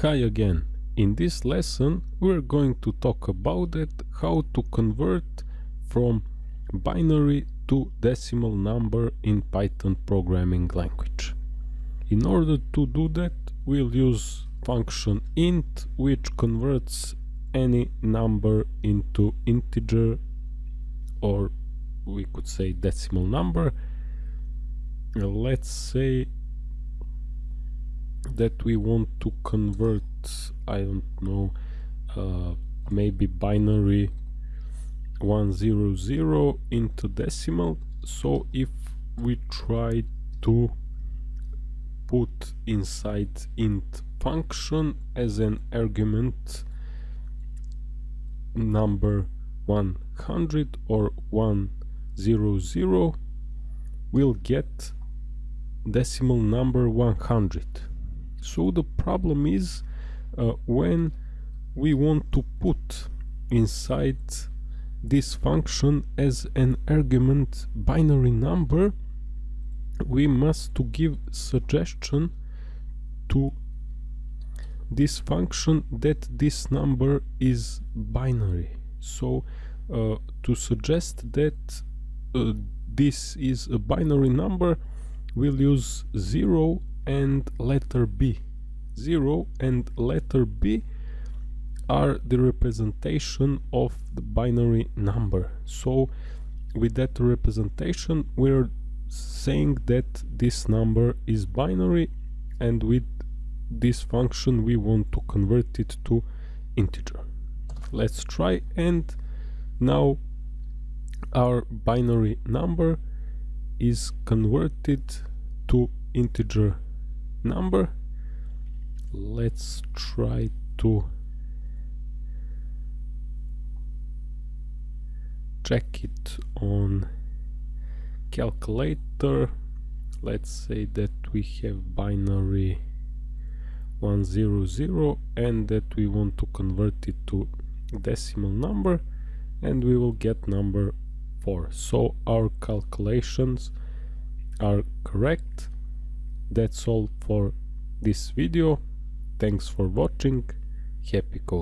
Hi again. In this lesson we're going to talk about it, how to convert from binary to decimal number in Python programming language. In order to do that we'll use function int which converts any number into integer or we could say decimal number. Let's say that we want to convert I don't know uh, maybe binary 100 into decimal. So if we try to put inside int function as an argument number 100 or 100 we'll get decimal number 100 so the problem is uh, when we want to put inside this function as an argument binary number we must to give suggestion to this function that this number is binary. So uh, to suggest that uh, this is a binary number we'll use 0 and letter B. 0 and letter B are the representation of the binary number. So with that representation we're saying that this number is binary and with this function we want to convert it to integer. Let's try and now our binary number is converted to integer number. Let's try to check it on calculator. Let's say that we have binary 100 and that we want to convert it to decimal number and we will get number 4 so our calculations are correct that's all for this video. Thanks for watching. Happy coding